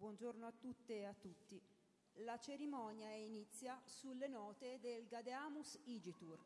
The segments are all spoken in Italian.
buongiorno a tutte e a tutti. La cerimonia inizia sulle note del Gadeamus Igitur.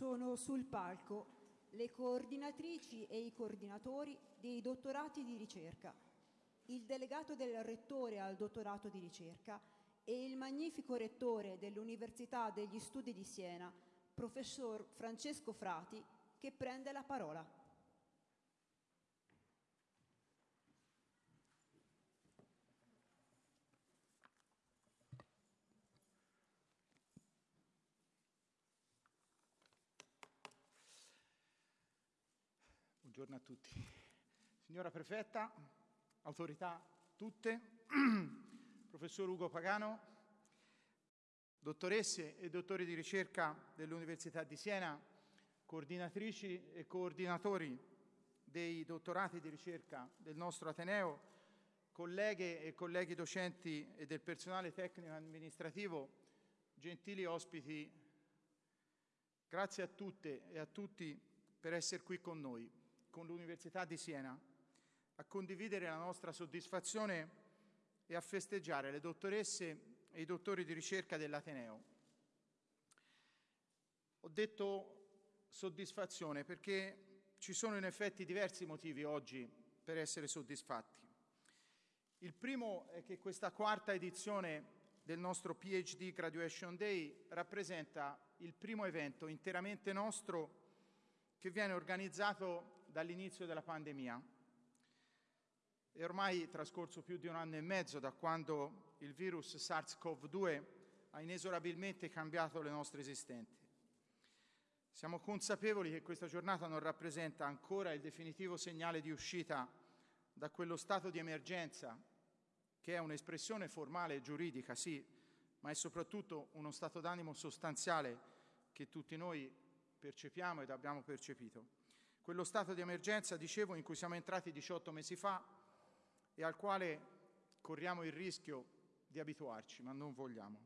Sono sul palco le coordinatrici e i coordinatori dei dottorati di ricerca, il delegato del rettore al dottorato di ricerca e il magnifico rettore dell'Università degli Studi di Siena, professor Francesco Frati, che prende la parola. Buongiorno a tutti. Signora Prefetta, autorità tutte, professor Ugo Pagano, dottoresse e dottori di ricerca dell'Università di Siena, coordinatrici e coordinatori dei dottorati di ricerca del nostro Ateneo, colleghe e colleghi docenti e del personale tecnico amministrativo, gentili ospiti, grazie a tutte e a tutti per essere qui con noi con l'Università di Siena a condividere la nostra soddisfazione e a festeggiare le dottoresse e i dottori di ricerca dell'Ateneo. Ho detto soddisfazione perché ci sono in effetti diversi motivi oggi per essere soddisfatti. Il primo è che questa quarta edizione del nostro PhD Graduation Day rappresenta il primo evento interamente nostro che viene organizzato dall'inizio della pandemia. È ormai trascorso più di un anno e mezzo da quando il virus SARS-CoV-2 ha inesorabilmente cambiato le nostre esistenti. Siamo consapevoli che questa giornata non rappresenta ancora il definitivo segnale di uscita da quello stato di emergenza, che è un'espressione formale e giuridica, sì, ma è soprattutto uno stato d'animo sostanziale che tutti noi percepiamo ed abbiamo percepito. Quello stato di emergenza, dicevo, in cui siamo entrati 18 mesi fa e al quale corriamo il rischio di abituarci, ma non vogliamo.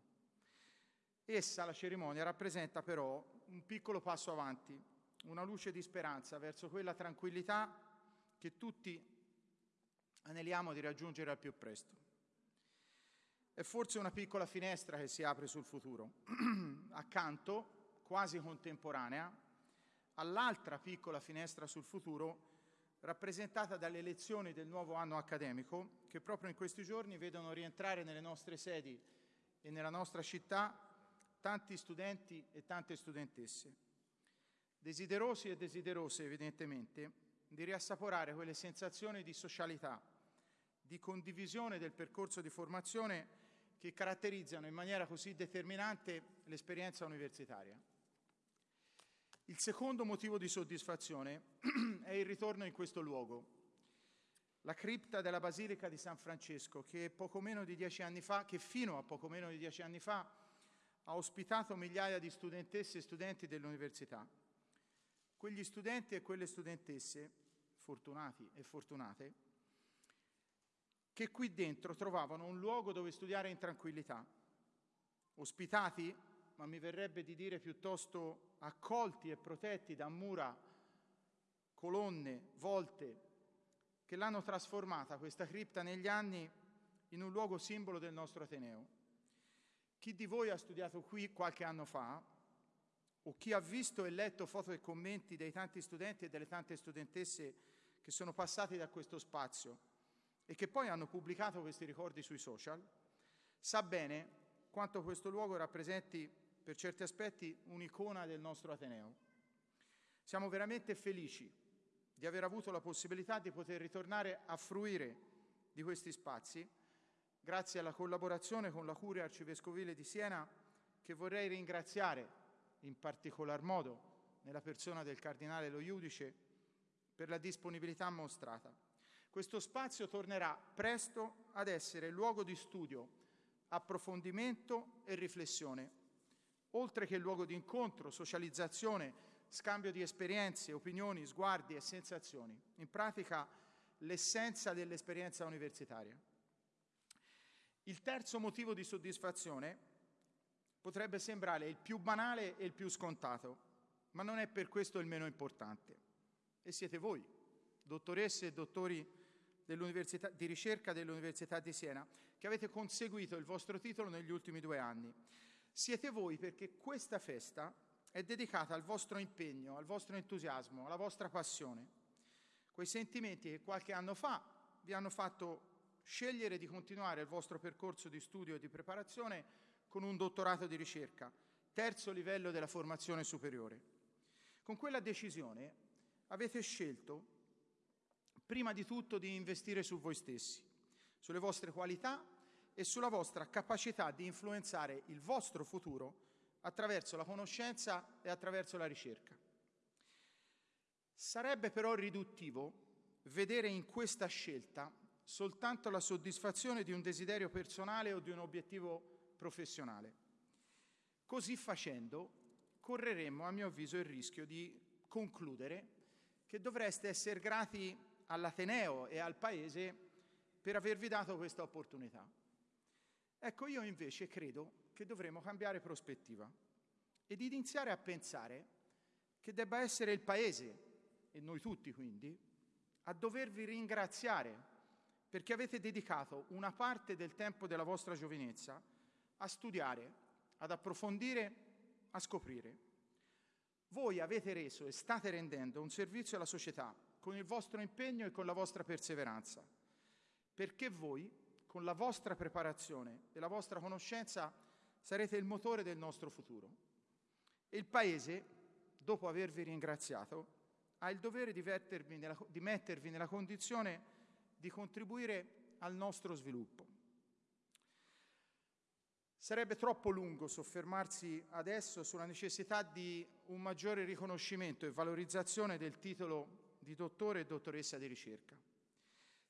Essa, la cerimonia, rappresenta però un piccolo passo avanti, una luce di speranza verso quella tranquillità che tutti aneliamo di raggiungere al più presto. È forse una piccola finestra che si apre sul futuro. Accanto, quasi contemporanea all'altra piccola finestra sul futuro rappresentata dalle elezioni del nuovo anno accademico che proprio in questi giorni vedono rientrare nelle nostre sedi e nella nostra città tanti studenti e tante studentesse, desiderosi e desiderose evidentemente di riassaporare quelle sensazioni di socialità, di condivisione del percorso di formazione che caratterizzano in maniera così determinante l'esperienza universitaria. Il secondo motivo di soddisfazione è il ritorno in questo luogo, la cripta della Basilica di San Francesco, che, poco meno di dieci anni fa, che fino a poco meno di dieci anni fa ha ospitato migliaia di studentesse e studenti dell'università. Quegli studenti e quelle studentesse, fortunati e fortunate, che qui dentro trovavano un luogo dove studiare in tranquillità, ospitati ma mi verrebbe di dire piuttosto accolti e protetti da mura, colonne, volte, che l'hanno trasformata, questa cripta, negli anni in un luogo simbolo del nostro Ateneo. Chi di voi ha studiato qui qualche anno fa, o chi ha visto e letto foto e commenti dei tanti studenti e delle tante studentesse che sono passati da questo spazio e che poi hanno pubblicato questi ricordi sui social, sa bene quanto questo luogo rappresenti per certi aspetti un'icona del nostro Ateneo. Siamo veramente felici di aver avuto la possibilità di poter ritornare a fruire di questi spazi, grazie alla collaborazione con la Curia Arcivescovile di Siena, che vorrei ringraziare in particolar modo nella persona del Cardinale Lo Iudice per la disponibilità mostrata. Questo spazio tornerà presto ad essere luogo di studio, approfondimento e riflessione, oltre che luogo di incontro, socializzazione, scambio di esperienze, opinioni, sguardi e sensazioni. In pratica l'essenza dell'esperienza universitaria. Il terzo motivo di soddisfazione potrebbe sembrare il più banale e il più scontato, ma non è per questo il meno importante. E siete voi, dottoresse e dottori di ricerca dell'Università di Siena, che avete conseguito il vostro titolo negli ultimi due anni. Siete voi perché questa festa è dedicata al vostro impegno, al vostro entusiasmo, alla vostra passione. Quei sentimenti che qualche anno fa vi hanno fatto scegliere di continuare il vostro percorso di studio e di preparazione con un dottorato di ricerca, terzo livello della formazione superiore. Con quella decisione avete scelto prima di tutto di investire su voi stessi, sulle vostre qualità e sulla vostra capacità di influenzare il vostro futuro attraverso la conoscenza e attraverso la ricerca. Sarebbe però riduttivo vedere in questa scelta soltanto la soddisfazione di un desiderio personale o di un obiettivo professionale. Così facendo correremmo, a mio avviso, il rischio di concludere che dovreste essere grati all'Ateneo e al Paese per avervi dato questa opportunità. Ecco, io invece credo che dovremmo cambiare prospettiva ed iniziare a pensare che debba essere il Paese, e noi tutti quindi, a dovervi ringraziare perché avete dedicato una parte del tempo della vostra giovinezza a studiare, ad approfondire, a scoprire. Voi avete reso e state rendendo un servizio alla società con il vostro impegno e con la vostra perseveranza, perché voi, con la vostra preparazione e la vostra conoscenza, sarete il motore del nostro futuro. E il Paese, dopo avervi ringraziato, ha il dovere di, nella, di mettervi nella condizione di contribuire al nostro sviluppo. Sarebbe troppo lungo soffermarsi adesso sulla necessità di un maggiore riconoscimento e valorizzazione del titolo di dottore e dottoressa di ricerca.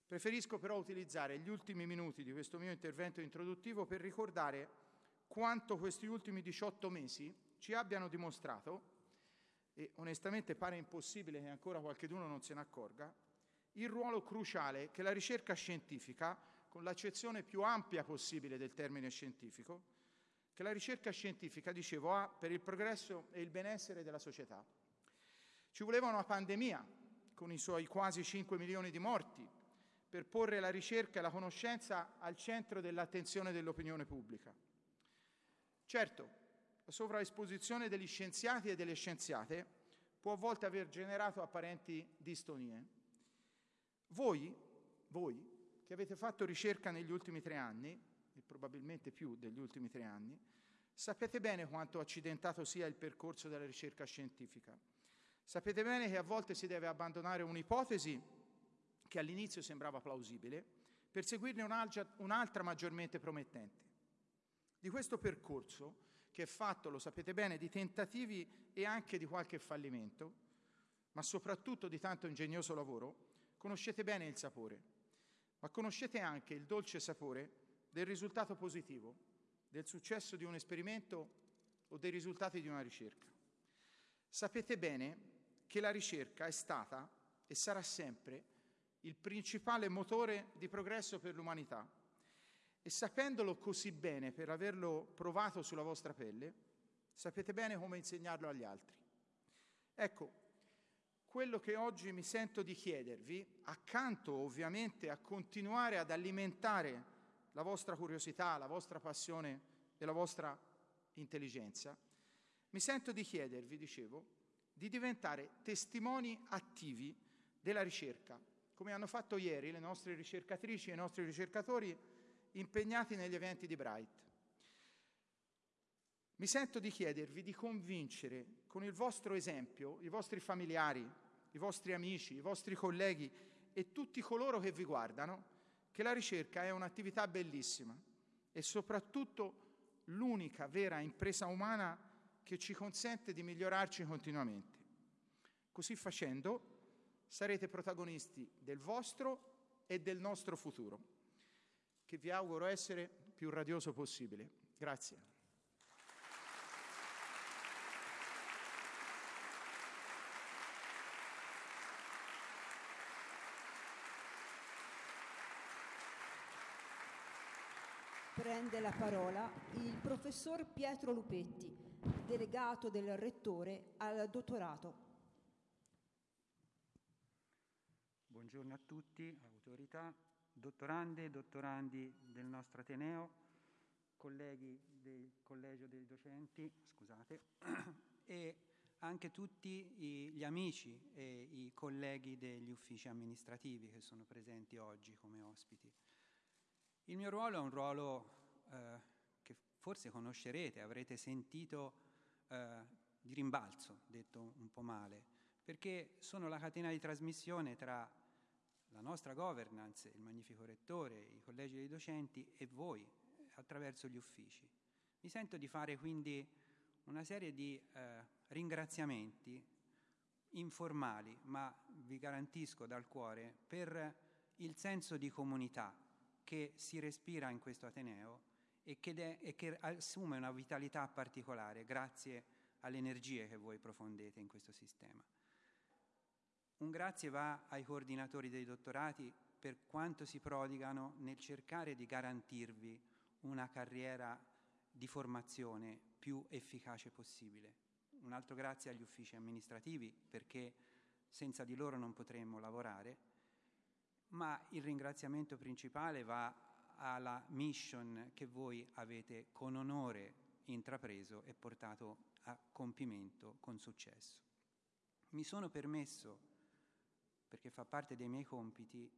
Preferisco però utilizzare gli ultimi minuti di questo mio intervento introduttivo per ricordare quanto questi ultimi 18 mesi ci abbiano dimostrato, e onestamente pare impossibile che ancora qualcuno non se ne accorga, il ruolo cruciale che la ricerca scientifica, con l'accezione più ampia possibile del termine scientifico, che la ricerca scientifica, dicevo, ha per il progresso e il benessere della società. Ci voleva una pandemia con i suoi quasi 5 milioni di morti, per porre la ricerca e la conoscenza al centro dell'attenzione dell'opinione pubblica. Certo, la sovraesposizione degli scienziati e delle scienziate può a volte aver generato apparenti distonie. Voi, voi, che avete fatto ricerca negli ultimi tre anni, e probabilmente più degli ultimi tre anni, sapete bene quanto accidentato sia il percorso della ricerca scientifica Sapete bene che a volte si deve abbandonare un'ipotesi che all'inizio sembrava plausibile per seguirne un'altra, maggiormente promettente. Di questo percorso, che è fatto, lo sapete bene, di tentativi e anche di qualche fallimento, ma soprattutto di tanto ingegnoso lavoro, conoscete bene il sapore, ma conoscete anche il dolce sapore del risultato positivo, del successo di un esperimento o dei risultati di una ricerca. Sapete bene che la ricerca è stata e sarà sempre il principale motore di progresso per l'umanità. E sapendolo così bene, per averlo provato sulla vostra pelle, sapete bene come insegnarlo agli altri. Ecco, quello che oggi mi sento di chiedervi, accanto ovviamente a continuare ad alimentare la vostra curiosità, la vostra passione e la vostra intelligenza, mi sento di chiedervi, dicevo, di diventare testimoni attivi della ricerca, come hanno fatto ieri le nostre ricercatrici e i nostri ricercatori impegnati negli eventi di Bright. Mi sento di chiedervi di convincere con il vostro esempio i vostri familiari, i vostri amici, i vostri colleghi e tutti coloro che vi guardano che la ricerca è un'attività bellissima e soprattutto l'unica vera impresa umana che ci consente di migliorarci continuamente. Così facendo sarete protagonisti del vostro e del nostro futuro, che vi auguro essere più radioso possibile. Grazie. prende la parola il professor Pietro Lupetti, delegato del Rettore al dottorato. Buongiorno a tutti, autorità, dottorande e dottorandi del nostro Ateneo, colleghi del Collegio dei Docenti, scusate, e anche tutti gli amici e i colleghi degli uffici amministrativi che sono presenti oggi come ospiti. Il mio ruolo è un ruolo eh, che forse conoscerete, avrete sentito eh, di rimbalzo, detto un po' male, perché sono la catena di trasmissione tra la nostra governance, il Magnifico Rettore, i collegi dei docenti e voi attraverso gli uffici. Mi sento di fare quindi una serie di eh, ringraziamenti informali, ma vi garantisco dal cuore, per il senso di comunità che si respira in questo Ateneo e che, de- e che assume una vitalità particolare grazie alle energie che voi profondete in questo sistema. Un grazie va ai coordinatori dei dottorati per quanto si prodigano nel cercare di garantirvi una carriera di formazione più efficace possibile. Un altro grazie agli uffici amministrativi perché senza di loro non potremmo lavorare ma il ringraziamento principale va alla mission che voi avete con onore intrapreso e portato a compimento con successo. Mi sono permesso, perché fa parte dei miei compiti,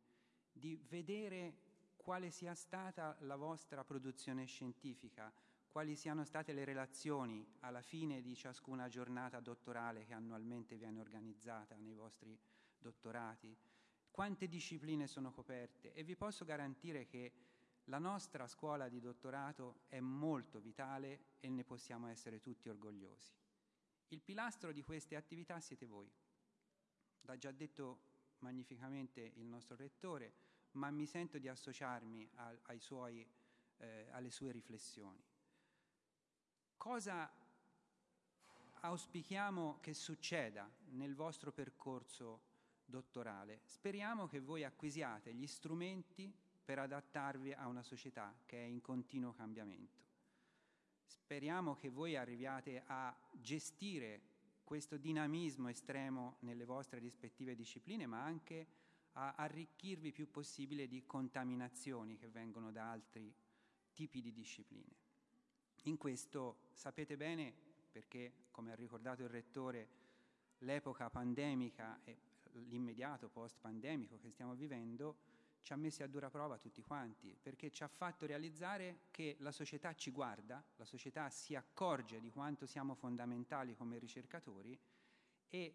di vedere quale sia stata la vostra produzione scientifica, quali siano state le relazioni alla fine di ciascuna giornata dottorale che annualmente viene organizzata nei vostri dottorati, quante discipline sono coperte e vi posso garantire che la nostra scuola di dottorato è molto vitale e ne possiamo essere tutti orgogliosi. Il pilastro di queste attività siete voi. L'ha già detto magnificamente il nostro rettore, ma mi sento di associarmi a, suoi, eh, alle sue riflessioni. Cosa auspichiamo che succeda nel vostro percorso dottorale. Speriamo che voi acquisiate gli strumenti per adattarvi a una società che è in continuo cambiamento. Speriamo che voi arriviate a gestire questo dinamismo estremo nelle vostre rispettive discipline, ma anche a arricchirvi più possibile di contaminazioni che vengono da altri tipi di discipline. In questo sapete bene, perché come ha ricordato il Rettore, l'epoca pandemica e l'immediato post-pandemico che stiamo vivendo ci ha messi a dura prova tutti quanti, perché ci ha fatto realizzare che la società ci guarda, la società si accorge di quanto siamo fondamentali come ricercatori e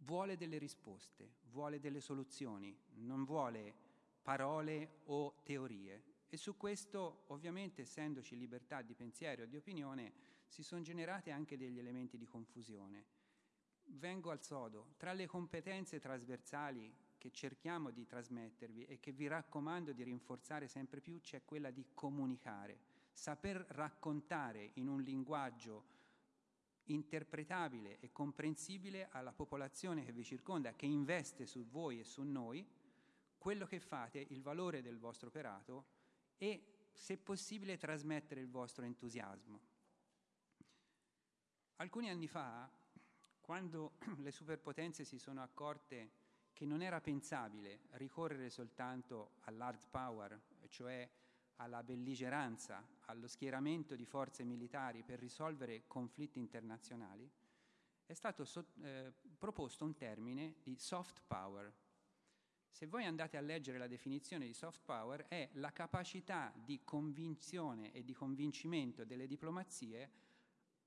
vuole delle risposte, vuole delle soluzioni, non vuole parole o teorie. E su questo, ovviamente, essendoci libertà di pensiero e di opinione, si sono generati anche degli elementi di confusione vengo al sodo. Tra le competenze trasversali che cerchiamo di trasmettervi e che vi raccomando di rinforzare sempre più c'è quella di comunicare, saper raccontare in un linguaggio interpretabile e comprensibile alla popolazione che vi circonda, che investe su voi e su noi, quello che fate, il valore del vostro operato e, se possibile, trasmettere il vostro entusiasmo. Alcuni anni fa quando le superpotenze si sono accorte che non era pensabile ricorrere soltanto all'hard power, cioè alla belligeranza, allo schieramento di forze militari per risolvere conflitti internazionali, è stato so- eh, proposto un termine di soft power. Se voi andate a leggere la definizione di soft power, è la capacità di convinzione e di convincimento delle diplomazie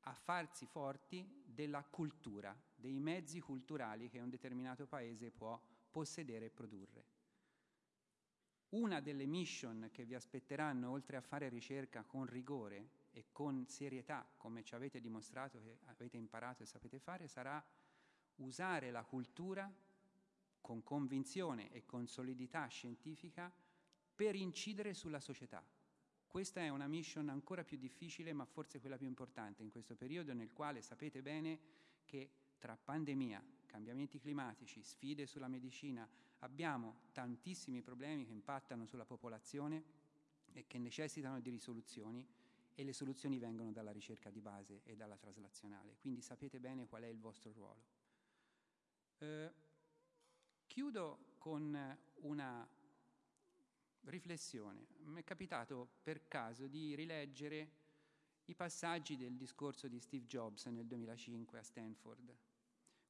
a farsi forti della cultura, dei mezzi culturali che un determinato paese può possedere e produrre. Una delle mission che vi aspetteranno, oltre a fare ricerca con rigore e con serietà, come ci avete dimostrato che avete imparato e sapete fare, sarà usare la cultura con convinzione e con solidità scientifica per incidere sulla società. Questa è una mission ancora più difficile, ma forse quella più importante in questo periodo nel quale sapete bene che tra pandemia, cambiamenti climatici, sfide sulla medicina, abbiamo tantissimi problemi che impattano sulla popolazione e che necessitano di risoluzioni e le soluzioni vengono dalla ricerca di base e dalla traslazionale, quindi sapete bene qual è il vostro ruolo. Eh, chiudo con una riflessione. Mi è capitato per caso di rileggere i passaggi del discorso di Steve Jobs nel 2005 a Stanford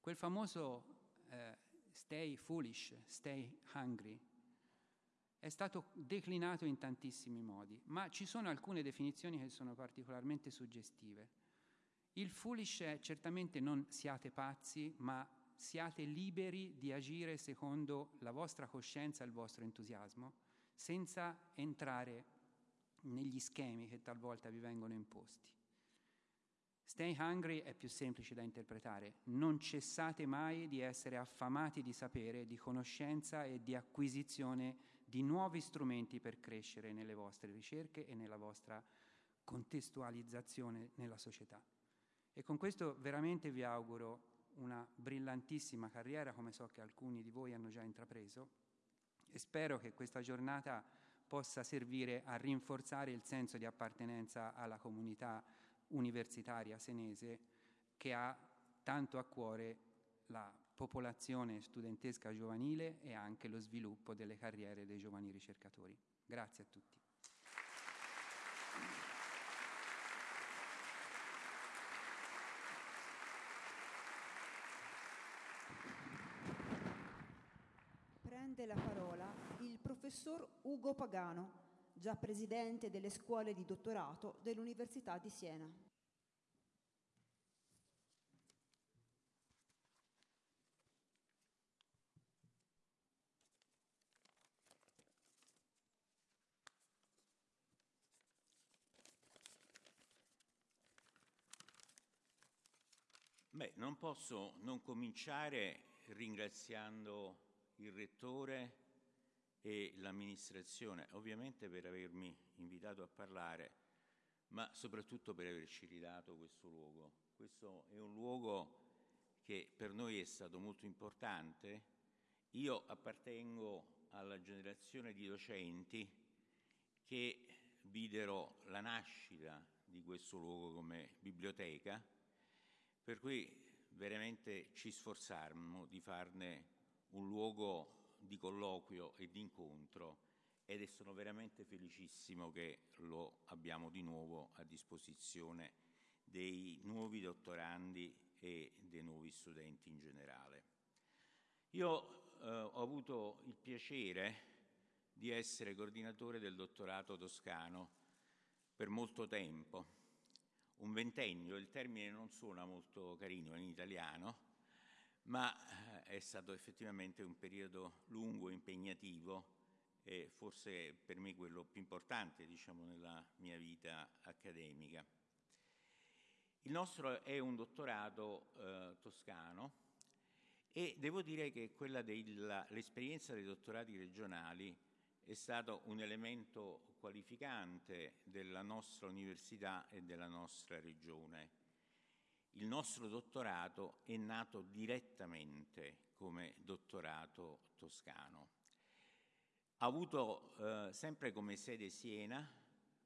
Quel famoso eh, stay foolish, stay hungry, è stato declinato in tantissimi modi, ma ci sono alcune definizioni che sono particolarmente suggestive. Il foolish è certamente non siate pazzi, ma siate liberi di agire secondo la vostra coscienza e il vostro entusiasmo, senza entrare negli schemi che talvolta vi vengono imposti. Stay hungry è più semplice da interpretare. Non cessate mai di essere affamati di sapere, di conoscenza e di acquisizione di nuovi strumenti per crescere nelle vostre ricerche e nella vostra contestualizzazione nella società. E con questo veramente vi auguro una brillantissima carriera, come so che alcuni di voi hanno già intrapreso, e spero che questa giornata possa servire a rinforzare il senso di appartenenza alla comunità universitaria senese che ha tanto a cuore la popolazione studentesca giovanile e anche lo sviluppo delle carriere dei giovani ricercatori. Grazie a tutti. Prende la parola il professor Ugo Pagano già presidente delle scuole di dottorato dell'Università di Siena. Beh, non posso non cominciare ringraziando il Rettore e l'amministrazione, ovviamente per avermi invitato a parlare, ma soprattutto per averci ridato questo luogo. Questo è un luogo che per noi è stato molto importante. Io appartengo alla generazione di docenti che videro la nascita di questo luogo come biblioteca, per cui veramente ci sforzammo di farne un luogo di colloquio e di incontro ed sono veramente felicissimo che lo abbiamo di nuovo a disposizione dei nuovi dottorandi e dei nuovi studenti in generale. Io eh, ho avuto il piacere di essere coordinatore del dottorato toscano per molto tempo, un ventennio, il termine non suona molto carino in italiano, ma è stato effettivamente un periodo lungo, impegnativo e forse per me quello più importante diciamo, nella mia vita accademica. Il nostro è un dottorato eh, toscano e devo dire che quella dell'esperienza dei dottorati regionali è stato un elemento qualificante della nostra università e della nostra regione il nostro dottorato è nato direttamente come dottorato toscano. Ha avuto eh, sempre come sede Siena,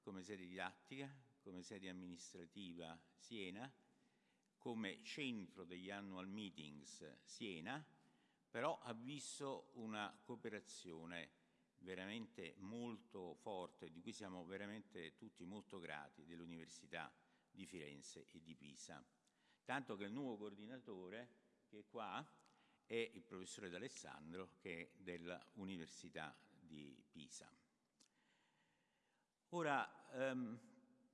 come sede didattica, come sede amministrativa Siena, come centro degli annual meetings Siena, però ha visto una cooperazione veramente molto forte, di cui siamo veramente tutti molto grati, dell'Università di Firenze e di Pisa. Tanto che il nuovo coordinatore, che è qua, è il professore D'Alessandro, che è dell'Università di Pisa. Ora, ehm,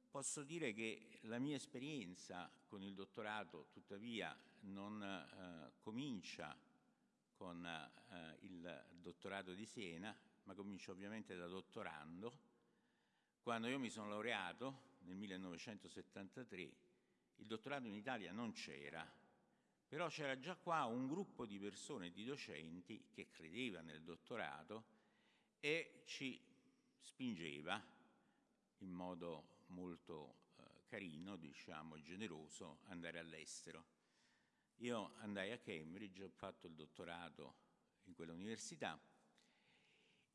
posso dire che la mia esperienza con il dottorato, tuttavia, non eh, comincia con eh, il dottorato di Siena, ma comincia ovviamente da dottorando. Quando io mi sono laureato nel 1973, il dottorato in Italia non c'era, però c'era già qua un gruppo di persone, di docenti, che credeva nel dottorato e ci spingeva in modo molto eh, carino, diciamo, generoso, andare all'estero. Io andai a Cambridge, ho fatto il dottorato in quell'università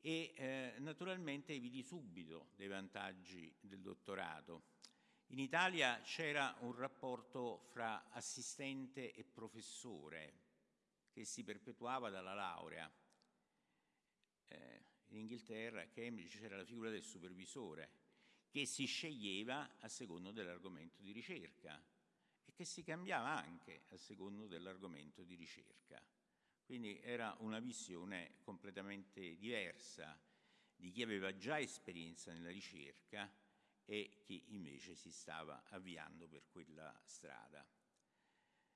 e eh, naturalmente vidi subito dei vantaggi del dottorato. In Italia c'era un rapporto fra assistente e professore che si perpetuava dalla laurea. Eh, in Inghilterra, a Cambridge, c'era la figura del supervisore che si sceglieva a secondo dell'argomento di ricerca e che si cambiava anche a secondo dell'argomento di ricerca. Quindi era una visione completamente diversa di chi aveva già esperienza nella ricerca e chi invece si stava avviando per quella strada.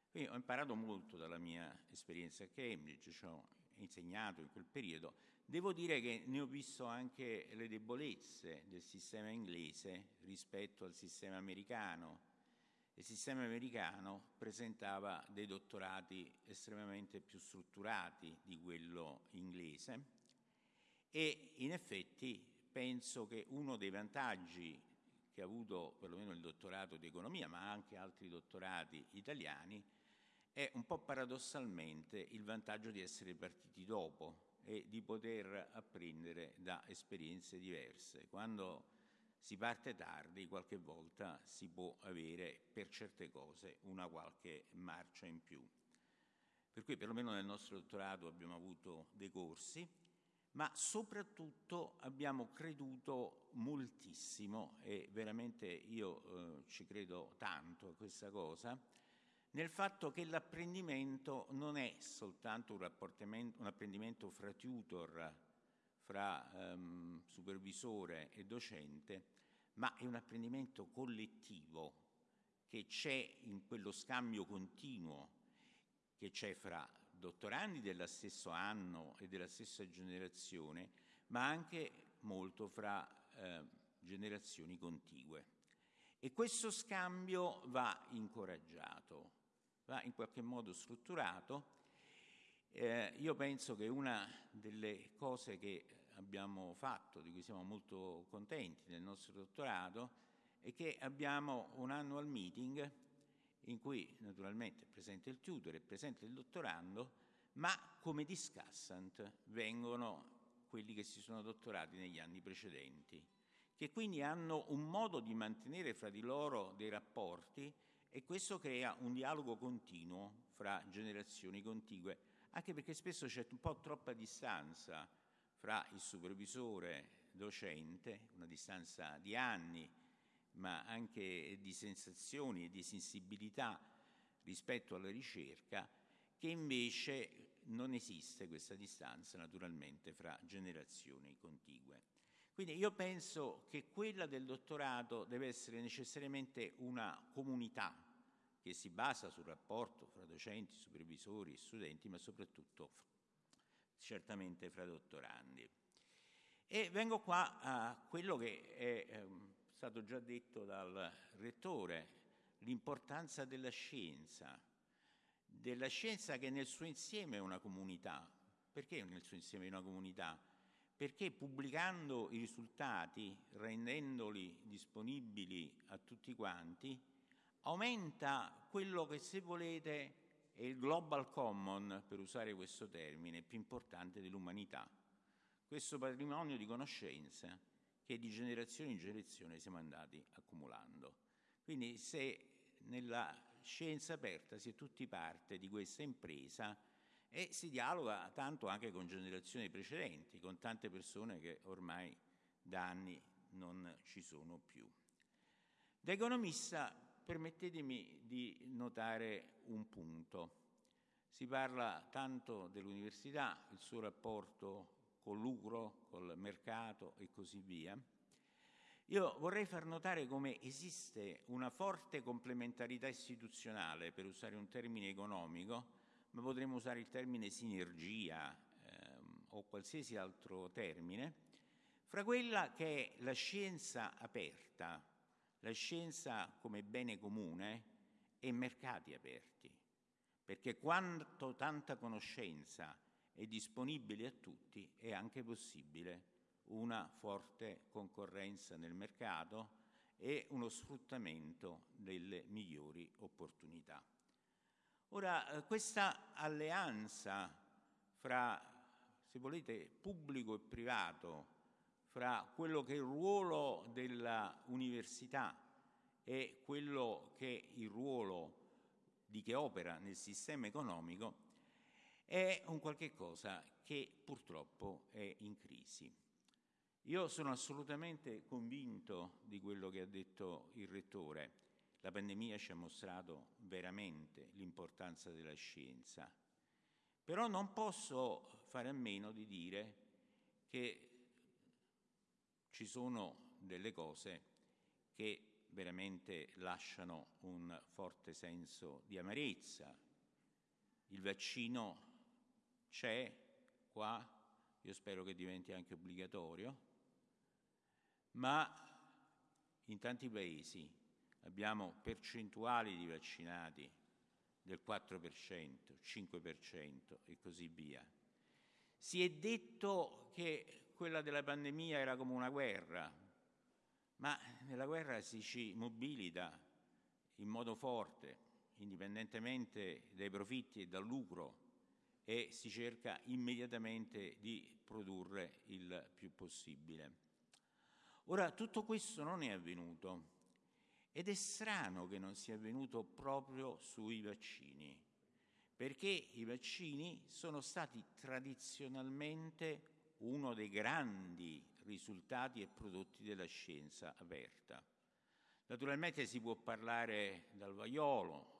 Quindi ho imparato molto dalla mia esperienza a Cambridge, ci ho insegnato in quel periodo. Devo dire che ne ho visto anche le debolezze del sistema inglese rispetto al sistema americano. Il sistema americano presentava dei dottorati estremamente più strutturati di quello inglese e in effetti penso che uno dei vantaggi che ha avuto perlomeno il dottorato di economia, ma anche altri dottorati italiani, è un po' paradossalmente il vantaggio di essere partiti dopo e di poter apprendere da esperienze diverse. Quando si parte tardi, qualche volta si può avere per certe cose una qualche marcia in più. Per cui perlomeno nel nostro dottorato abbiamo avuto dei corsi ma soprattutto abbiamo creduto moltissimo, e veramente io eh, ci credo tanto a questa cosa, nel fatto che l'apprendimento non è soltanto un, un apprendimento fra tutor, fra um, supervisore e docente, ma è un apprendimento collettivo che c'è in quello scambio continuo che c'è fra dottorandi dello stesso anno e della stessa generazione, ma anche molto fra eh, generazioni contigue. E questo scambio va incoraggiato, va in qualche modo strutturato. Eh, io penso che una delle cose che abbiamo fatto, di cui siamo molto contenti nel nostro dottorato, è che abbiamo un annual meeting in cui naturalmente è presente il tutor, è presente il dottorando, ma come discussant vengono quelli che si sono dottorati negli anni precedenti, che quindi hanno un modo di mantenere fra di loro dei rapporti e questo crea un dialogo continuo fra generazioni contigue, anche perché spesso c'è un po' troppa distanza fra il supervisore docente, una distanza di anni, ma anche di sensazioni e di sensibilità rispetto alla ricerca, che invece non esiste questa distanza naturalmente fra generazioni contigue. Quindi io penso che quella del dottorato deve essere necessariamente una comunità che si basa sul rapporto fra docenti, supervisori e studenti, ma soprattutto certamente fra dottorandi. E vengo qua a quello che è ehm, stato già detto dal rettore, l'importanza della scienza, della scienza che nel suo insieme è una comunità. Perché nel suo insieme è una comunità? Perché pubblicando i risultati, rendendoli disponibili a tutti quanti, aumenta quello che se volete è il global common, per usare questo termine, più importante dell'umanità. Questo patrimonio di conoscenza che di generazione in generazione siamo andati accumulando. Quindi se nella scienza aperta si è tutti parte di questa impresa e si dialoga tanto anche con generazioni precedenti, con tante persone che ormai da anni non ci sono più. Da economista permettetemi di notare un punto. Si parla tanto dell'università, il suo rapporto col lucro, col mercato e così via. Io vorrei far notare come esiste una forte complementarità istituzionale, per usare un termine economico, ma potremmo usare il termine sinergia ehm, o qualsiasi altro termine, fra quella che è la scienza aperta, la scienza come bene comune e mercati aperti, perché quanto tanta conoscenza è disponibile a tutti è anche possibile una forte concorrenza nel mercato e uno sfruttamento delle migliori opportunità. Ora, eh, questa alleanza fra, se volete, pubblico e privato, fra quello che è il ruolo dell'università e quello che è il ruolo di chi opera nel sistema economico, è un qualche cosa che purtroppo è in crisi. Io sono assolutamente convinto di quello che ha detto il Rettore. La pandemia ci ha mostrato veramente l'importanza della scienza, però non posso fare a meno di dire che ci sono delle cose che veramente lasciano un forte senso di amarezza. Il vaccino c'è qua, io spero che diventi anche obbligatorio, ma in tanti paesi abbiamo percentuali di vaccinati del 4%, 5% e così via. Si è detto che quella della pandemia era come una guerra, ma nella guerra si ci mobilita in modo forte, indipendentemente dai profitti e dal lucro, e si cerca immediatamente di produrre il più possibile. Ora, tutto questo non è avvenuto ed è strano che non sia avvenuto proprio sui vaccini, perché i vaccini sono stati tradizionalmente uno dei grandi risultati e prodotti della scienza aperta. Naturalmente si può parlare dal vaiolo,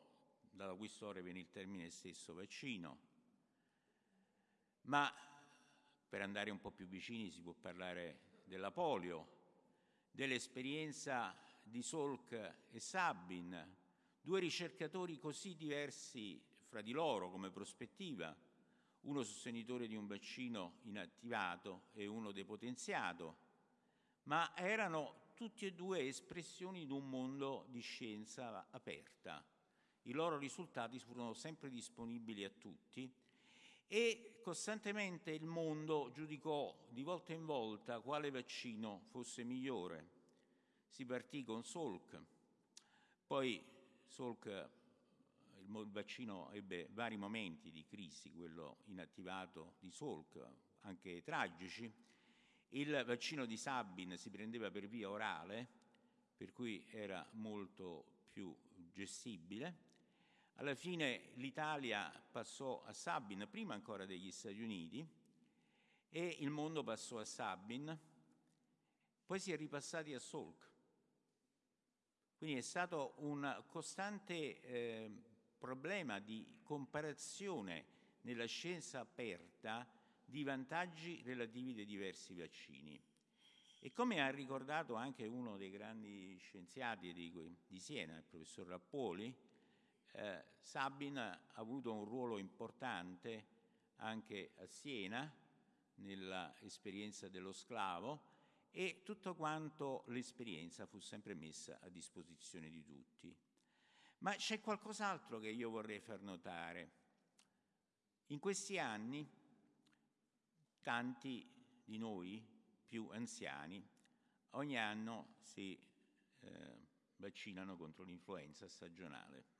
dalla cui storia viene il termine stesso vaccino, ma per andare un po' più vicini si può parlare della polio, dell'esperienza di Salk e Sabin, due ricercatori così diversi fra di loro come prospettiva, uno sostenitore di un vaccino inattivato e uno depotenziato, ma erano tutti e due espressioni di un mondo di scienza aperta. I loro risultati furono sempre disponibili a tutti e costantemente il mondo giudicò di volta in volta quale vaccino fosse migliore. Si partì con Salk, poi Salk, il vaccino ebbe vari momenti di crisi, quello inattivato di Salk, anche tragici. Il vaccino di Sabin si prendeva per via orale, per cui era molto più gestibile alla fine l'Italia passò a Sabin, prima ancora degli Stati Uniti, e il mondo passò a Sabin, poi si è ripassati a Salk. Quindi è stato un costante eh, problema di comparazione nella scienza aperta di vantaggi relativi dei diversi vaccini. E come ha ricordato anche uno dei grandi scienziati di, di Siena, il professor Rappuoli, eh, Sabin ha avuto un ruolo importante anche a Siena nell'esperienza dello sclavo e tutto quanto l'esperienza fu sempre messa a disposizione di tutti. Ma c'è qualcos'altro che io vorrei far notare. In questi anni tanti di noi più anziani ogni anno si eh, vaccinano contro l'influenza stagionale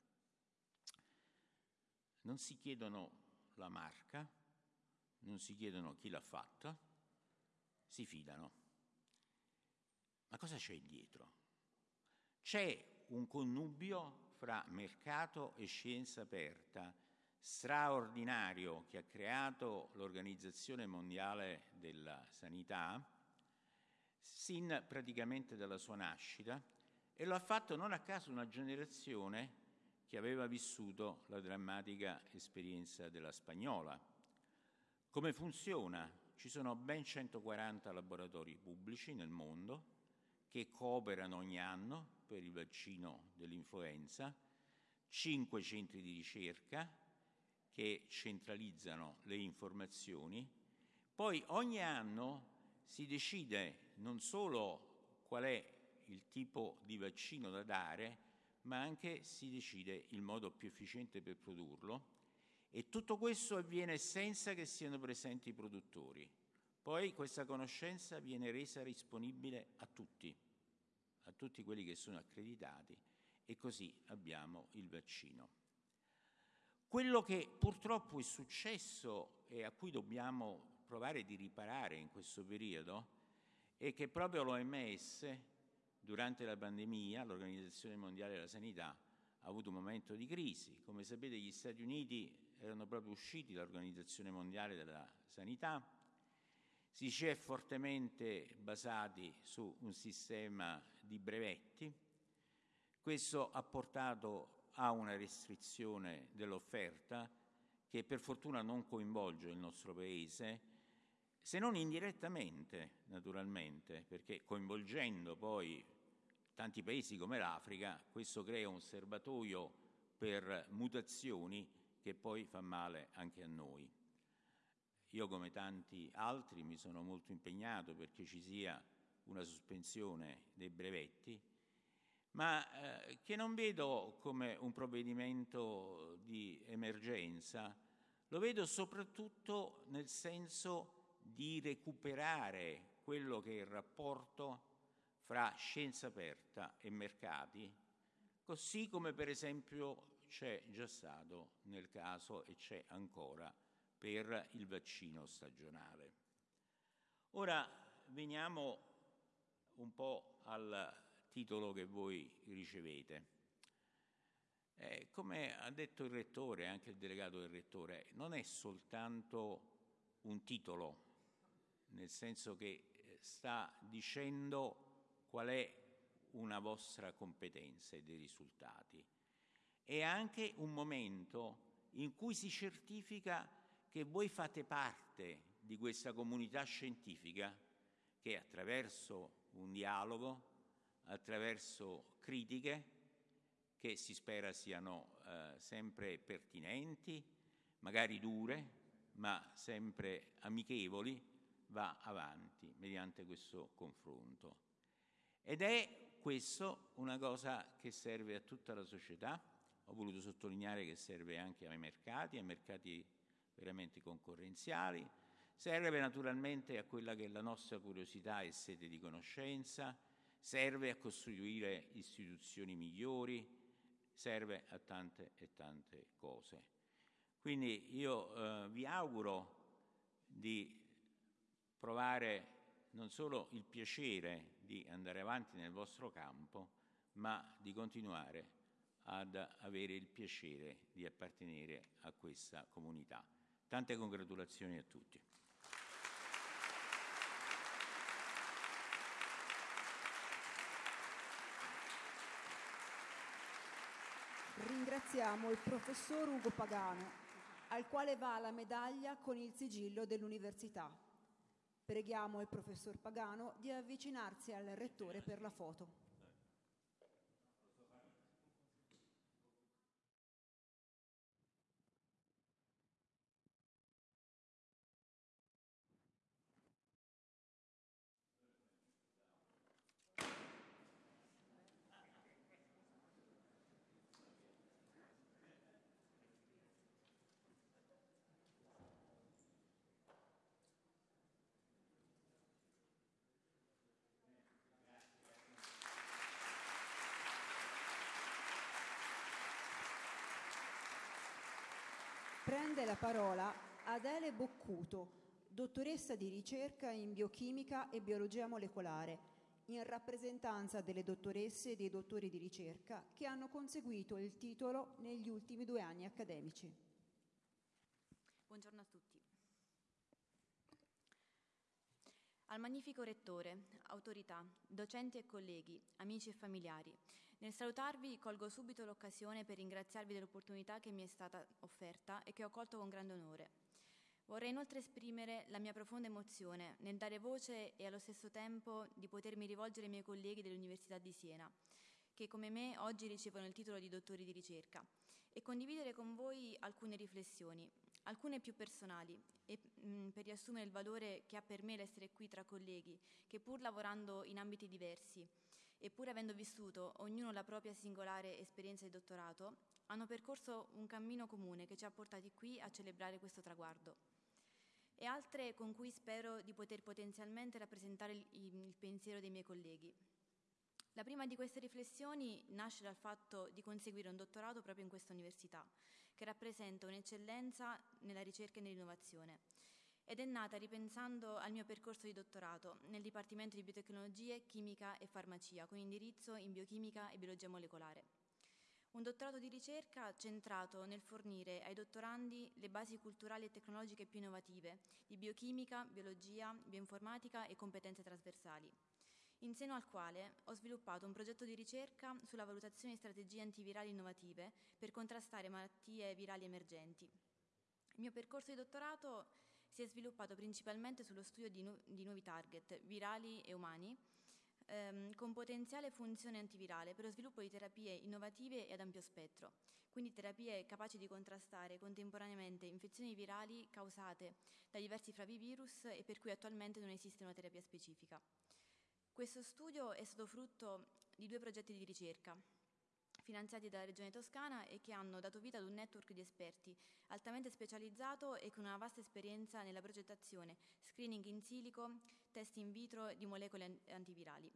non si chiedono la marca, non si chiedono chi l'ha fatta, si fidano. Ma cosa c'è dietro? C'è un connubio fra mercato e scienza aperta straordinario che ha creato l'Organizzazione Mondiale della Sanità sin praticamente dalla sua nascita e lo ha fatto non a caso una generazione che aveva vissuto la drammatica esperienza della spagnola. Come funziona? Ci sono ben 140 laboratori pubblici nel mondo che cooperano ogni anno per il vaccino dell'influenza, 5 centri di ricerca che centralizzano le informazioni, poi ogni anno si decide non solo qual è il tipo di vaccino da dare, ma anche si decide il modo più efficiente per produrlo e tutto questo avviene senza che siano presenti i produttori. Poi questa conoscenza viene resa disponibile a tutti, a tutti quelli che sono accreditati e così abbiamo il vaccino. Quello che purtroppo è successo e a cui dobbiamo provare di riparare in questo periodo è che proprio l'OMS, durante la pandemia, l'Organizzazione Mondiale della Sanità, ha avuto un momento di crisi. Come sapete gli Stati Uniti erano proprio usciti dall'Organizzazione Mondiale della Sanità, si ci è fortemente basati su un sistema di brevetti. Questo ha portato ha una restrizione dell'offerta che per fortuna non coinvolge il nostro Paese, se non indirettamente, naturalmente, perché coinvolgendo poi tanti paesi come l'Africa, questo crea un serbatoio per mutazioni che poi fa male anche a noi. Io, come tanti altri, mi sono molto impegnato perché ci sia una sospensione dei brevetti, ma eh, che non vedo come un provvedimento di emergenza, lo vedo soprattutto nel senso di recuperare quello che è il rapporto fra scienza aperta e mercati, così come per esempio c'è già stato nel caso e c'è ancora per il vaccino stagionale. Ora veniamo un po' al titolo che voi ricevete. Eh, come ha detto il rettore, anche il delegato del rettore, non è soltanto un titolo, nel senso che eh, sta dicendo qual è una vostra competenza e dei risultati. È anche un momento in cui si certifica che voi fate parte di questa comunità scientifica che attraverso un dialogo, attraverso critiche che si spera siano eh, sempre pertinenti, magari dure, ma sempre amichevoli, va avanti mediante questo confronto. Ed è questo una cosa che serve a tutta la società, ho voluto sottolineare che serve anche ai mercati, ai mercati veramente concorrenziali, serve naturalmente a quella che è la nostra curiosità e sede di conoscenza, serve a costruire istituzioni migliori, serve a tante e tante cose. Quindi io eh, vi auguro di provare non solo il piacere di andare avanti nel vostro campo, ma di continuare ad avere il piacere di appartenere a questa comunità. Tante congratulazioni a tutti. Ringraziamo il professor Ugo Pagano, al quale va la medaglia con il sigillo dell'università. Preghiamo il professor Pagano di avvicinarsi al rettore per la foto. Prende la parola Adele Boccuto, dottoressa di ricerca in biochimica e biologia molecolare, in rappresentanza delle dottoresse e dei dottori di ricerca che hanno conseguito il titolo negli ultimi due anni accademici. Buongiorno a tutti. Al magnifico rettore, autorità, docenti e colleghi, amici e familiari, nel salutarvi colgo subito l'occasione per ringraziarvi dell'opportunità che mi è stata offerta e che ho colto con grande onore. Vorrei inoltre esprimere la mia profonda emozione nel dare voce e allo stesso tempo di potermi rivolgere ai miei colleghi dell'Università di Siena, che come me oggi ricevono il titolo di dottori di ricerca, e condividere con voi alcune riflessioni, alcune più personali, e, mh, per riassumere il valore che ha per me l'essere qui tra colleghi, che pur lavorando in ambiti diversi, eppure avendo vissuto ognuno la propria singolare esperienza di dottorato, hanno percorso un cammino comune che ci ha portati qui a celebrare questo traguardo e altre con cui spero di poter potenzialmente rappresentare il, pensiero dei miei colleghi. La prima di queste riflessioni nasce dal fatto di conseguire un dottorato proprio in questa università, che rappresenta un'eccellenza nella ricerca e nell'innovazione. Ed è nata ripensando al mio percorso di dottorato nel Dipartimento di Biotecnologie, Chimica e Farmacia, con indirizzo in biochimica e biologia molecolare. Un dottorato di ricerca centrato nel fornire ai dottorandi le basi culturali e tecnologiche più innovative di biochimica, biologia, bioinformatica e competenze trasversali, in seno al quale ho sviluppato un progetto di ricerca sulla valutazione di strategie antivirali innovative per contrastare malattie virali emergenti. Il mio percorso di dottorato si è sviluppato principalmente sullo studio di, nu- di nuovi target, virali e umani, ehm, con potenziale funzione antivirale per lo sviluppo di terapie innovative e ad ampio spettro, quindi terapie capaci di contrastare contemporaneamente infezioni virali causate da diversi flavivirus e per cui attualmente non esiste una terapia specifica. Questo studio è stato frutto di due progetti di ricerca, finanziati dalla Regione Toscana e che hanno dato vita ad un network di esperti altamente specializzato e con una vasta esperienza nella progettazione, screening in silico, test in vitro di molecole antivirali.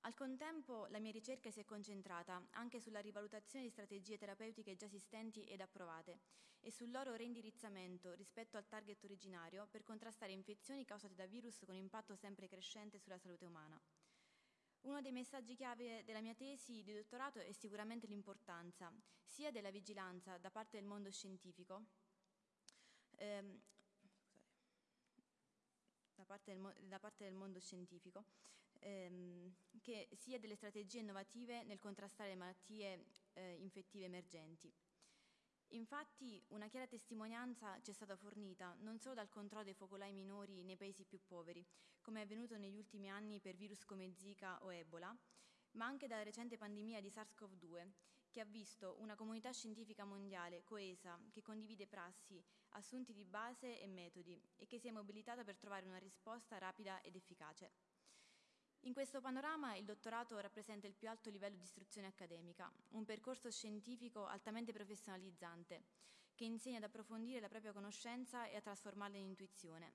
Al contempo la mia ricerca si è concentrata anche sulla rivalutazione di strategie terapeutiche già esistenti ed approvate e sul loro reindirizzamento rispetto al target originario per contrastare infezioni causate da virus con impatto sempre crescente sulla salute umana. Uno dei messaggi chiave della mia tesi di dottorato è sicuramente l'importanza sia della vigilanza da parte del mondo scientifico, ehm, da, parte del, da parte del mondo scientifico, ehm, che sia delle strategie innovative nel contrastare le malattie eh, infettive emergenti. Infatti una chiara testimonianza ci è stata fornita non solo dal controllo dei focolai minori nei paesi più poveri, come è avvenuto negli ultimi anni per virus come Zika o Ebola, ma anche dalla recente pandemia di SARS-CoV-2, che ha visto una comunità scientifica mondiale coesa, che condivide prassi, assunti di base e metodi e che si è mobilitata per trovare una risposta rapida ed efficace. In questo panorama il dottorato rappresenta il più alto livello di istruzione accademica, un percorso scientifico altamente professionalizzante, che insegna ad approfondire la propria conoscenza e a trasformarla in intuizione.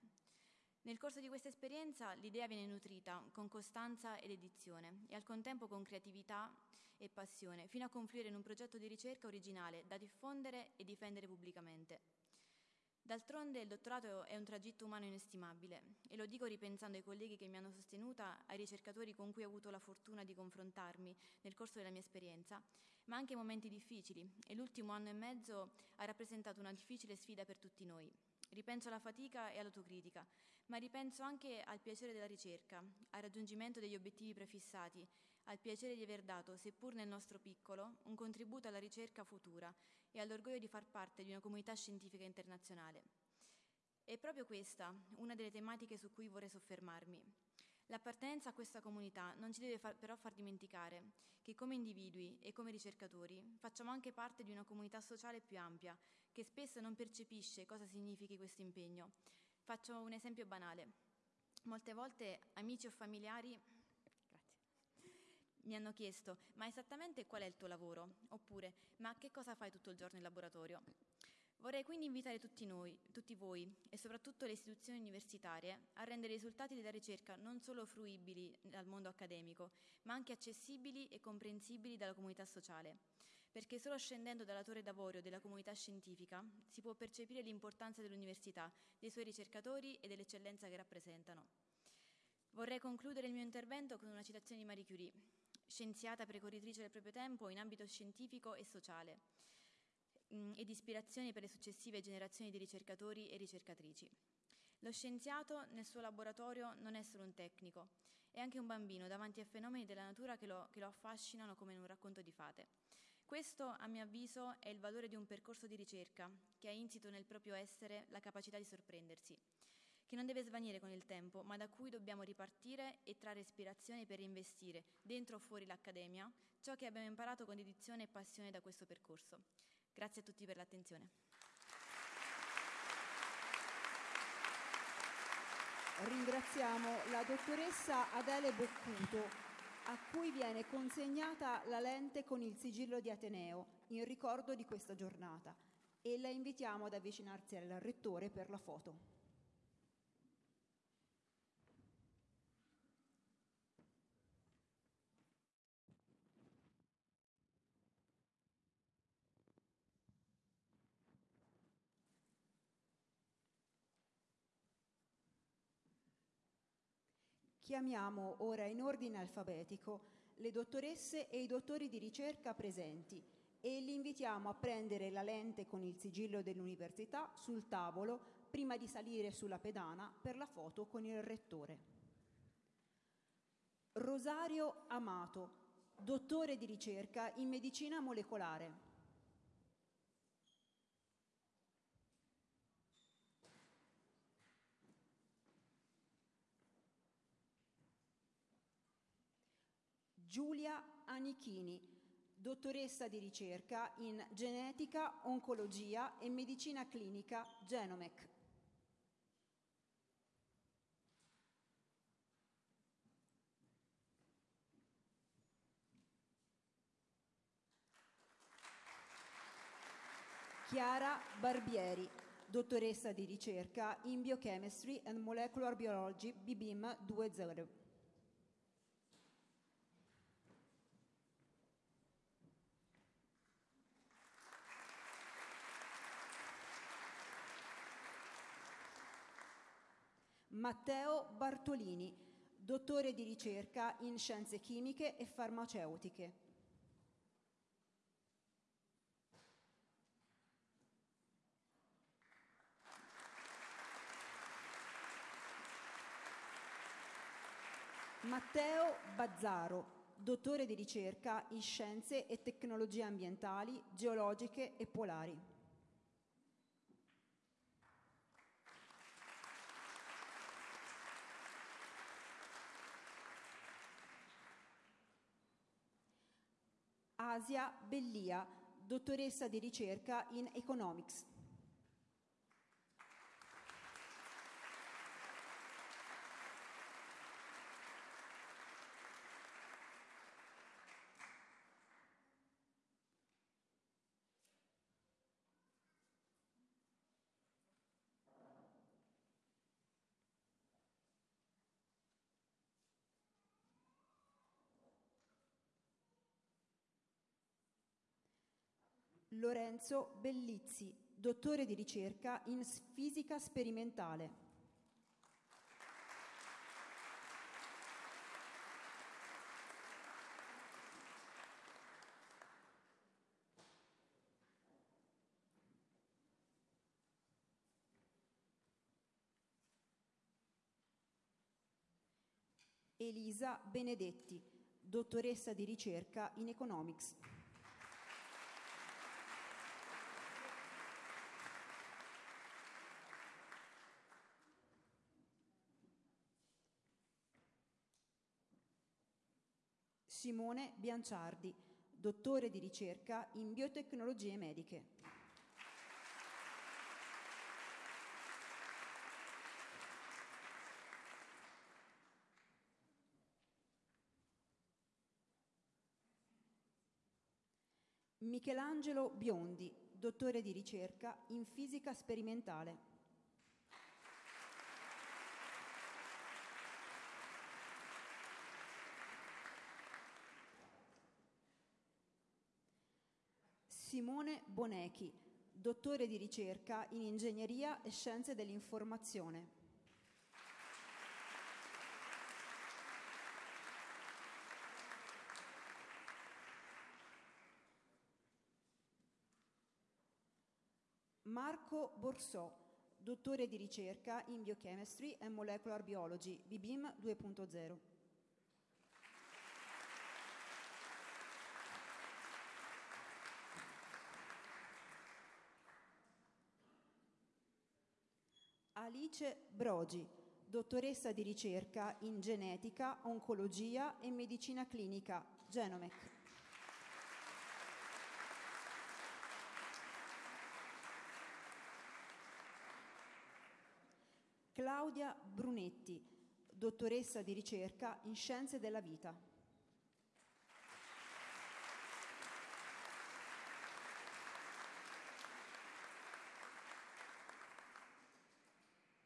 Nel corso di questa esperienza l'idea viene nutrita con costanza ed edizione e al contempo con creatività e passione, fino a confluire in un progetto di ricerca originale da diffondere e difendere pubblicamente. D'altronde il dottorato è un tragitto umano inestimabile e lo dico ripensando ai colleghi che mi hanno sostenuta, ai ricercatori con cui ho avuto la fortuna di confrontarmi nel corso della mia esperienza, ma anche momenti difficili e l'ultimo anno e mezzo ha rappresentato una difficile sfida per tutti noi. Ripenso alla fatica e all'autocritica, ma ripenso anche al piacere della ricerca, al raggiungimento degli obiettivi prefissati, al piacere di aver dato, seppur nel nostro piccolo, un contributo alla ricerca futura e all'orgoglio di far parte di una comunità scientifica internazionale. È proprio questa una delle tematiche su cui vorrei soffermarmi. L'appartenenza a questa comunità non ci deve far, però far dimenticare che come individui e come ricercatori facciamo anche parte di una comunità sociale più ampia, che spesso non percepisce cosa significhi questo impegno. Faccio un esempio banale. Molte volte amici o familiari mi hanno chiesto ma esattamente qual è il tuo lavoro? Oppure ma che cosa fai tutto il giorno in laboratorio? Vorrei quindi invitare tutti noi, tutti voi e soprattutto le istituzioni universitarie a rendere i risultati della ricerca non solo fruibili dal mondo accademico, ma anche accessibili e comprensibili dalla comunità sociale. Perché solo scendendo dalla torre d'avorio della comunità scientifica si può percepire l'importanza dell'università, dei suoi ricercatori e dell'eccellenza che rappresentano. Vorrei concludere il mio intervento con una citazione di Marie Curie, scienziata precorritrice del proprio tempo in ambito scientifico e sociale mm, ed ispirazione per le successive generazioni di ricercatori e ricercatrici. Lo scienziato nel suo laboratorio non è solo un tecnico, è anche un bambino davanti a fenomeni della natura che lo, che lo affascinano come in un racconto di fate. Questo, a mio avviso, è il valore di un percorso di ricerca che ha insito nel proprio essere la capacità di sorprendersi, che non deve svanire con il tempo, ma da cui dobbiamo ripartire e trarre ispirazione per investire, dentro o fuori l'accademia, ciò che abbiamo imparato con dedizione e passione da questo percorso. Grazie a tutti per l'attenzione. Ringraziamo la dottoressa Adele Boccuto, a cui viene consegnata la lente con il sigillo di Ateneo in ricordo di questa giornata e la invitiamo ad avvicinarsi al rettore per la foto. Chiamiamo ora in ordine alfabetico le dottoresse e i dottori di ricerca presenti e li invitiamo a prendere la lente con il sigillo dell'università sul tavolo prima di salire sulla pedana per la foto con il rettore. Rosario Amato, dottore di ricerca in medicina molecolare. Giulia Anichini, dottoressa di ricerca in genetica, oncologia e medicina clinica Genomec. Chiara Barbieri, dottoressa di ricerca in Biochemistry and Molecular Biology BBIM 2.0. Matteo Bartolini, dottore di ricerca in scienze chimiche e farmaceutiche. Matteo Bazzaro, dottore di ricerca in scienze e tecnologie ambientali, geologiche e polari. Asia Bellia, dottoressa di ricerca in Economics. Lorenzo Bellizzi, dottore di ricerca in fisica sperimentale. Elisa Benedetti, dottoressa di ricerca in Economics. Simone Bianciardi, dottore di ricerca in biotecnologie mediche. Michelangelo Biondi, dottore di ricerca in fisica sperimentale. Simone Bonechi, dottore di ricerca in ingegneria e scienze dell'informazione. Marco Borsò, dottore di ricerca in Biochemistry and Molecular Biology, BIBIM 2.0. Alice Brogi, dottoressa di ricerca in genetica, oncologia e medicina clinica, Genomec. Claudia Brunetti, dottoressa di ricerca in scienze della vita.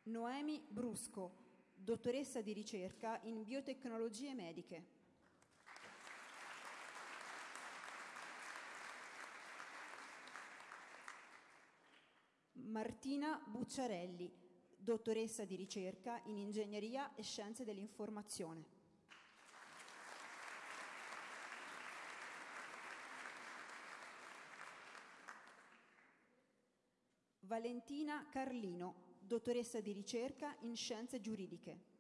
Noemi Brusco, dottoressa di ricerca in biotecnologie mediche. Martina Bucciarelli, dottoressa di ricerca in ingegneria e scienze dell'informazione. Valentina Carlino, dottoressa di ricerca in scienze giuridiche.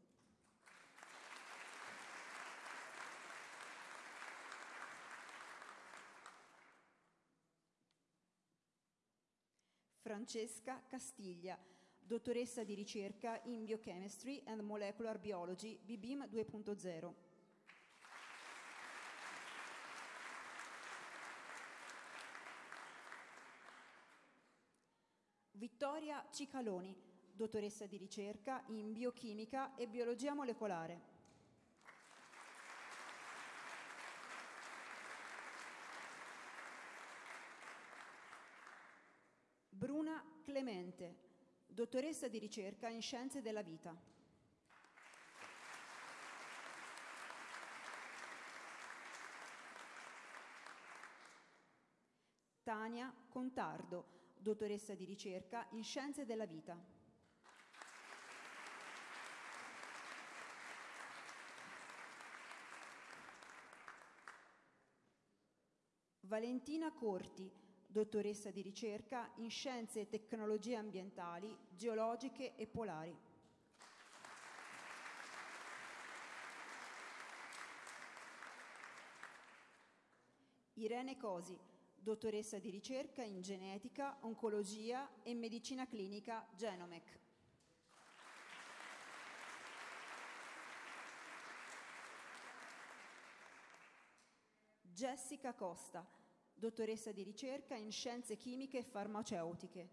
Francesca Castiglia, dottoressa di ricerca in Biochemistry and Molecular Biology, BBIM 2.0. Vittoria Cicaloni, dottoressa di ricerca in biochimica e biologia molecolare. Bruna Clemente, dottoressa di ricerca in scienze della vita. Tania Contardo, dottoressa di ricerca in scienze della vita. Valentina Corti, dottoressa di ricerca in scienze e tecnologie ambientali, geologiche e polari. Irene Cosi, dottoressa di ricerca in genetica, oncologia e medicina clinica Genomec. Jessica Costa, dottoressa di ricerca in scienze chimiche e farmaceutiche.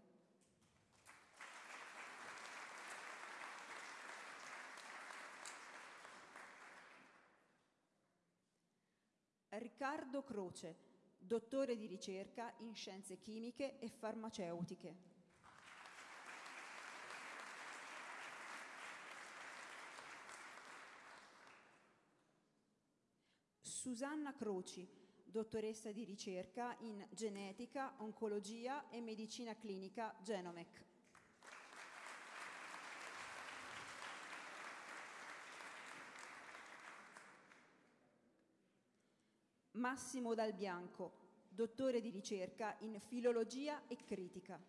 Riccardo Croce, dottore di ricerca in scienze chimiche e farmaceutiche. Susanna Croci, dottoressa di ricerca in genetica, oncologia e medicina clinica Genomec. Massimo Dal Bianco, dottore di ricerca in filologia e critica.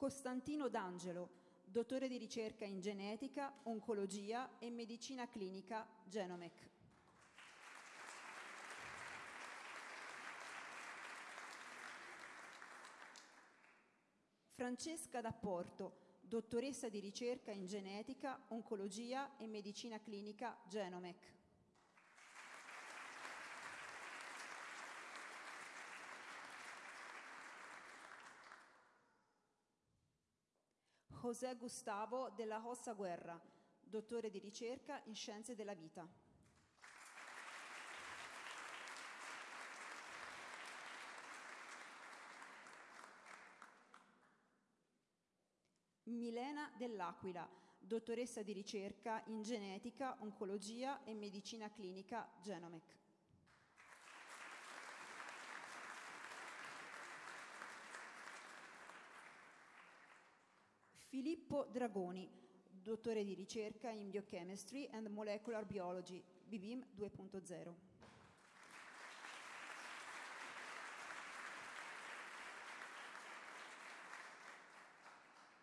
Costantino D'Angelo, dottore di ricerca in genetica, oncologia e medicina clinica Genomec. Francesca D'Apporto, dottoressa di ricerca in genetica, oncologia e medicina clinica Genomec. José Gustavo della Hossa Guerra, dottore di ricerca in scienze della vita. Milena dell'Aquila, dottoressa di ricerca in genetica, oncologia e medicina clinica Genomec. Filippo Dragoni, dottore di ricerca in Biochemistry and Molecular Biology, BBIM 2.0.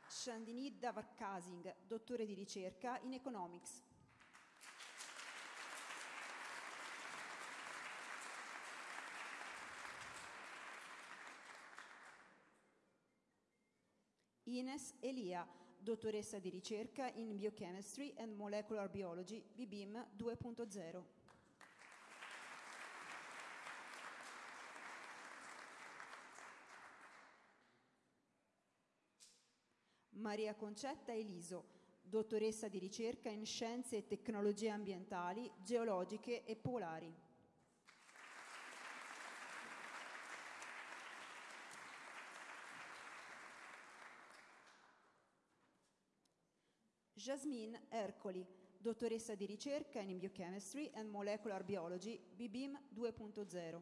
Chandini Davarkasing, dottore di ricerca in Economics. Ines Elia, dottoressa di ricerca in Biochemistry and Molecular Biology, BBIM 2.0. Maria Concetta Eliso, dottoressa di ricerca in Scienze e Tecnologie Ambientali, Geologiche e Polari. Jasmine Ercoli, dottoressa di ricerca in Biochemistry and Molecular Biology, BBIM 2.0.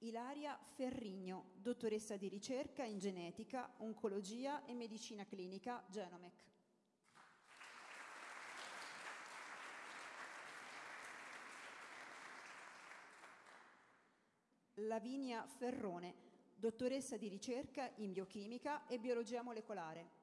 Ilaria Ferrigno, dottoressa di ricerca in genetica, oncologia e medicina clinica, Genomec. Lavinia Ferrone, dottoressa di ricerca in biochimica e biologia molecolare.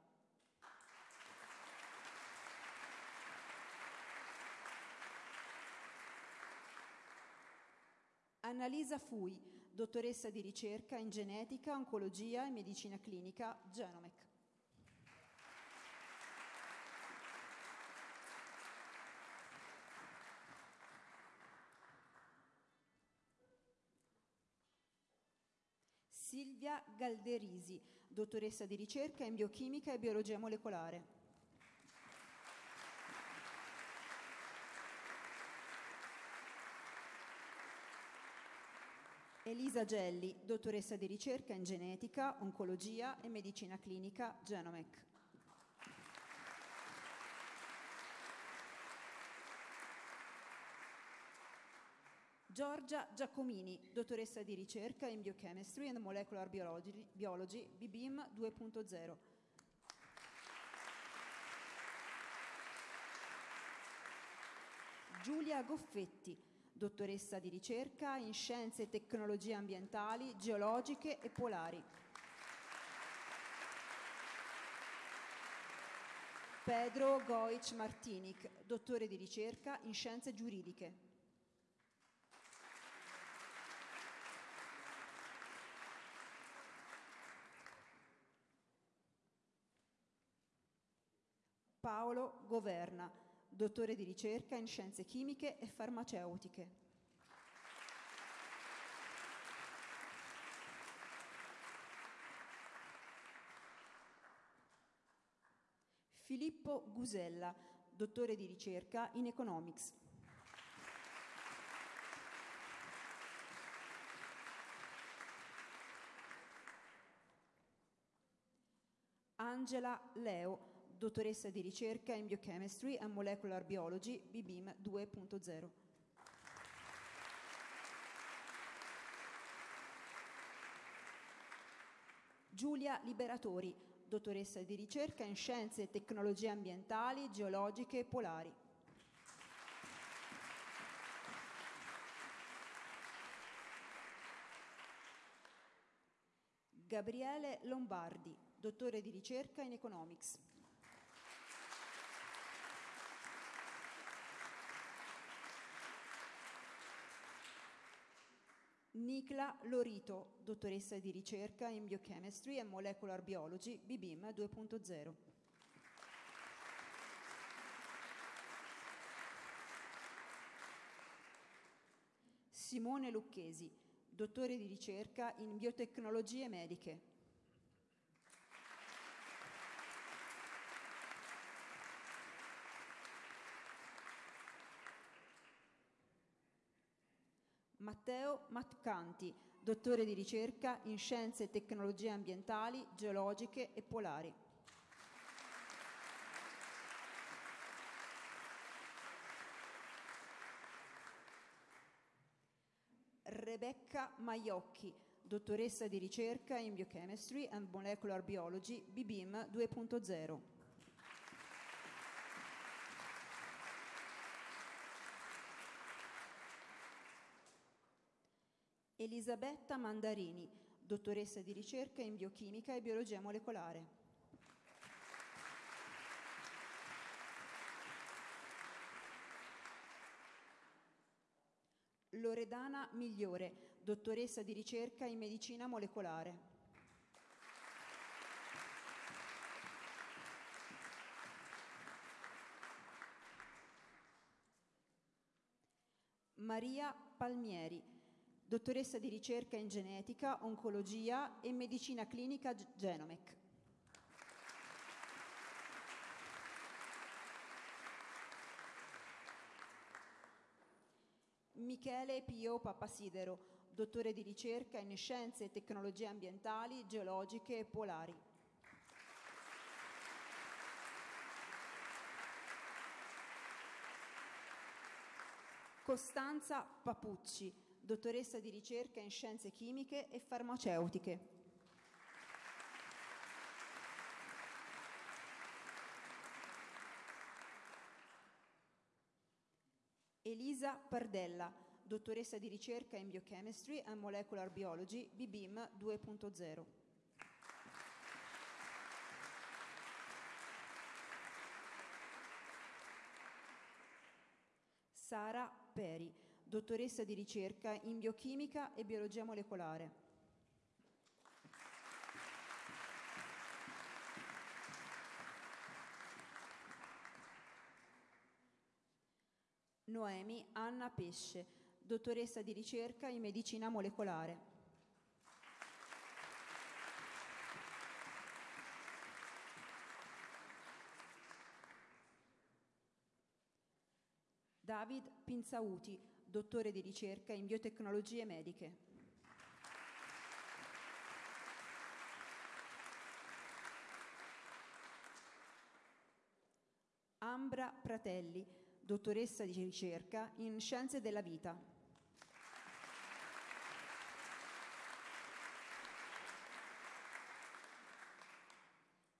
Annalisa Fui, dottoressa di ricerca in genetica, oncologia e medicina clinica, Genomec. Silvia Galderisi, dottoressa di ricerca in biochimica e biologia molecolare. Elisa Gelli, dottoressa di ricerca in genetica, oncologia e medicina clinica, Genomec. Giorgia Giacomini, dottoressa di ricerca in Biochemistry and Molecular Biology, Biology BBIM 2.0. Giulia Goffetti, dottoressa di ricerca in Scienze e Tecnologie Ambientali, Geologiche e Polari. Pedro Goic Martinic, dottore di ricerca in Scienze Giuridiche. Paolo Governa, dottore di ricerca in scienze chimiche e farmaceutiche. Filippo Gusella, dottore di ricerca in Economics. Angela Leo, dottoressa di ricerca in Biochemistry and Molecular Biology, BBIM 2.0. Giulia Liberatori, dottoressa di ricerca in Scienze e Tecnologie Ambientali, Geologiche e Polari. Gabriele Lombardi, dottore di ricerca in Economics. Nicla Lorito, dottoressa di ricerca in Biochemistry and Molecular Biology, BBIM 2.0. Simone Lucchesi, dottore di ricerca in biotecnologie mediche. Matteo Matcanti, dottore di ricerca in Scienze e Tecnologie Ambientali, Geologiche e Polari. Rebecca Maiocchi, dottoressa di ricerca in Biochemistry and Molecular Biology, BBIM 2.0. Elisabetta Mandarini, dottoressa di ricerca in biochimica e biologia molecolare. Loredana Migliore, dottoressa di ricerca in medicina molecolare. Maria Palmieri, dottoressa di ricerca in genetica, oncologia e medicina clinica Genomec. Michele Pio Papasidero, dottore di ricerca in scienze e tecnologie ambientali, geologiche e polari. Costanza Papucci, dottoressa di ricerca in scienze chimiche e farmaceutiche. Elisa Pardella, dottoressa di ricerca in Biochemistry and Molecular Biology, BBIM 2.0. Sara Peri, dottoressa di ricerca in biochimica e biologia molecolare. Noemi Anna Pesce, dottoressa di ricerca in medicina molecolare. David Pinzauti, dottore di ricerca in biotecnologie mediche. Ambra Pratelli, dottoressa di ricerca in scienze della vita.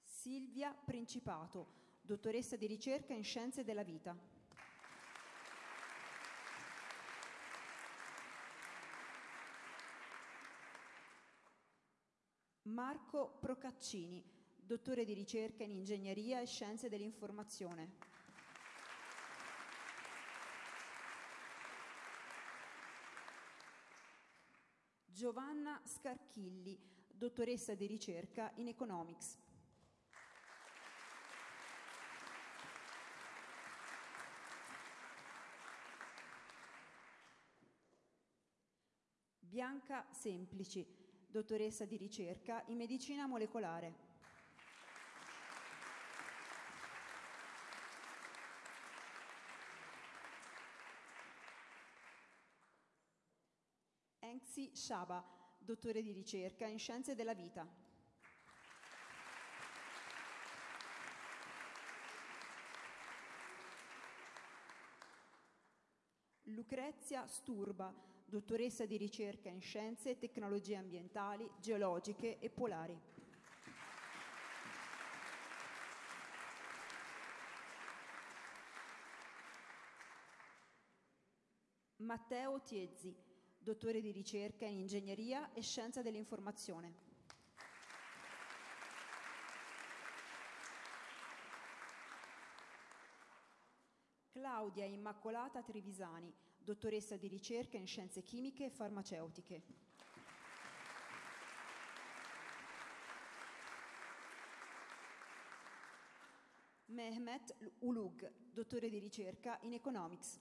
Silvia Principato, dottoressa di ricerca in scienze della vita. Marco Procaccini, dottore di ricerca in ingegneria e scienze dell'informazione. Giovanna Scarchilli, dottoressa di ricerca in economics. Bianca Semplici, dottoressa di ricerca in medicina molecolare. Enxi Shaba, dottore di ricerca in scienze della vita. Lucrezia Sturba, dottoressa di ricerca in scienze e tecnologie ambientali, geologiche e polari. Matteo Tiezzi, dottore di ricerca in ingegneria e scienza dell'informazione. Claudia Immacolata Trevisani, dottoressa di ricerca in scienze chimiche e farmaceutiche. Mehmet Ulug, dottore di ricerca in economics.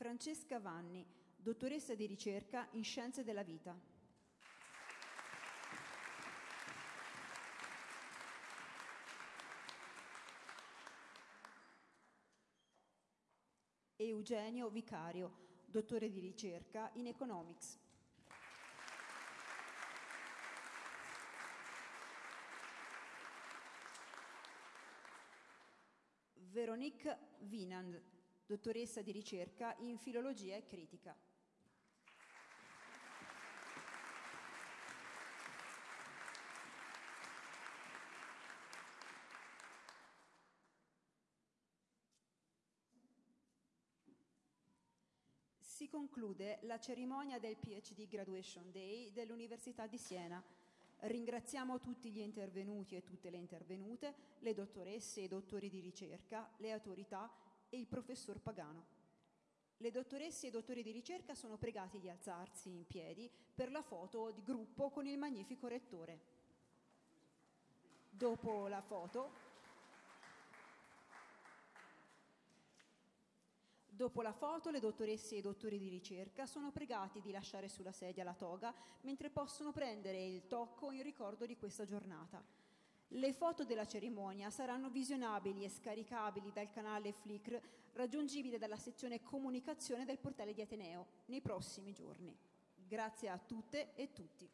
Francesca Vanni, dottoressa di ricerca in scienze della vita. Eugenio Vicario, dottore di ricerca in Economics. Veronique Vinand, dottoressa di ricerca in filologia e critica. Si conclude la cerimonia del PhD Graduation Day dell'Università di Siena. Ringraziamo tutti gli intervenuti e tutte le intervenute, le dottoresse e i dottori di ricerca, le autorità e il professor Pagano. Le dottoresse e i dottori di ricerca sono pregati di alzarsi in piedi per la foto di gruppo con il magnifico rettore. Dopo la foto Dopo la foto, le dottoresse e i dottori di ricerca sono pregati di lasciare sulla sedia la toga mentre possono prendere il tocco in ricordo di questa giornata. Le foto della cerimonia saranno visionabili e scaricabili dal canale Flickr raggiungibile dalla sezione comunicazione del portale di Ateneo nei prossimi giorni. Grazie a tutte e tutti.